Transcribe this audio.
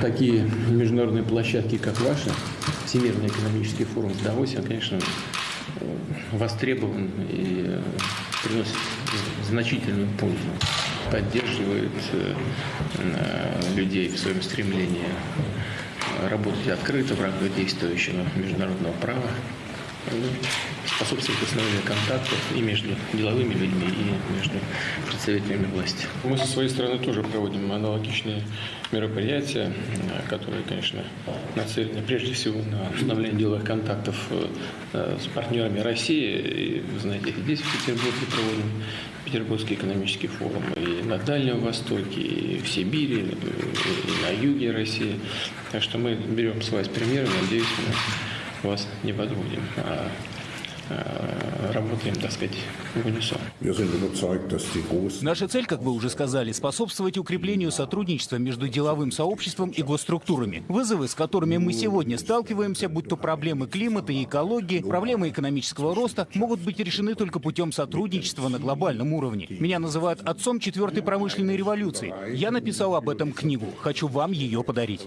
Такие международные площадки, как ваша, Всемирный экономический форум в Давосе, он, конечно, э, востребован и э, приносит значительную пользу, поддерживает э, людей в своем стремлении работать открыто в рамках действующего международного права, способствует установлению контактов и между деловыми людьми, и между представителями власти. Мы со своей стороны тоже проводим аналогичные мероприятия, которые, конечно, нацелены прежде всего на установление деловых контактов э, с партнерами России. И, вы знаете, здесь, в Петербурге, проводим Петербургский экономический форум и на Дальнем Востоке, и в Сибири, и на юге России. Так что мы берем с вас примеры, надеюсь, мы вас не подводим, а а, работаем, так сказать, в унисон. Наша цель, как вы уже сказали, способствовать укреплению сотрудничества между деловым сообществом и госструктурами. Вызовы, с которыми мы сегодня сталкиваемся, будь то проблемы климата и экологии, проблемы экономического роста, могут быть решены только путем сотрудничества на глобальном уровне. Меня называют отцом четвертой промышленной революции. Я написал об этом книгу. Хочу вам ее подарить.